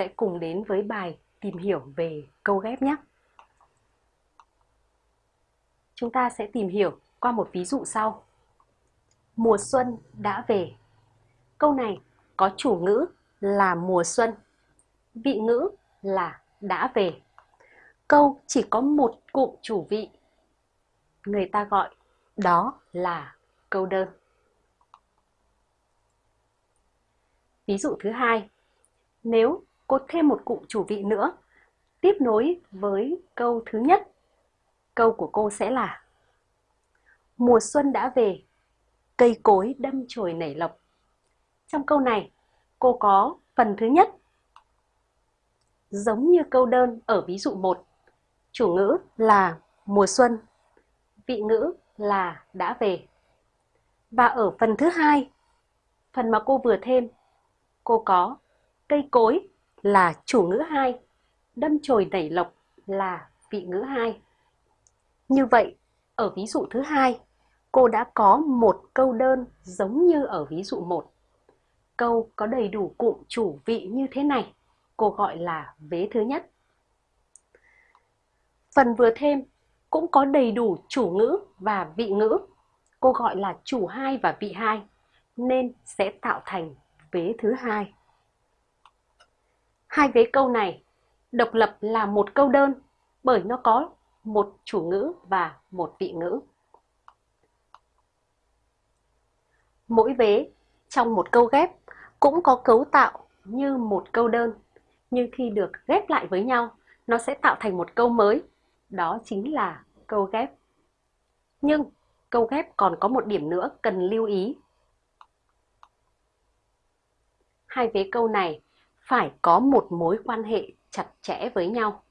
sẽ cùng đến với bài tìm hiểu về câu ghép nhé. Chúng ta sẽ tìm hiểu qua một ví dụ sau. Mùa xuân đã về. Câu này có chủ ngữ là mùa xuân, vị ngữ là đã về. Câu chỉ có một cụm chủ vị. Người ta gọi đó là câu đơn. Ví dụ thứ hai, nếu cô thêm một cụm chủ vị nữa, tiếp nối với câu thứ nhất, câu của cô sẽ là Mùa xuân đã về, cây cối đâm chồi nảy lộc. Trong câu này, cô có phần thứ nhất. Giống như câu đơn ở ví dụ 1, chủ ngữ là mùa xuân, vị ngữ là đã về. Và ở phần thứ hai, phần mà cô vừa thêm, cô có cây cối là chủ ngữ hai, đâm chồi nảy lộc là vị ngữ hai. Như vậy, ở ví dụ thứ hai, cô đã có một câu đơn giống như ở ví dụ 1. Câu có đầy đủ cụm chủ vị như thế này, cô gọi là vế thứ nhất. Phần vừa thêm cũng có đầy đủ chủ ngữ và vị ngữ, cô gọi là chủ hai và vị hai, nên sẽ tạo thành vế thứ hai. Hai vế câu này độc lập là một câu đơn bởi nó có một chủ ngữ và một vị ngữ. Mỗi vế trong một câu ghép cũng có cấu tạo như một câu đơn, nhưng khi được ghép lại với nhau, nó sẽ tạo thành một câu mới, đó chính là câu ghép. Nhưng câu ghép còn có một điểm nữa cần lưu ý. Hai vế câu này phải có một mối quan hệ chặt chẽ với nhau.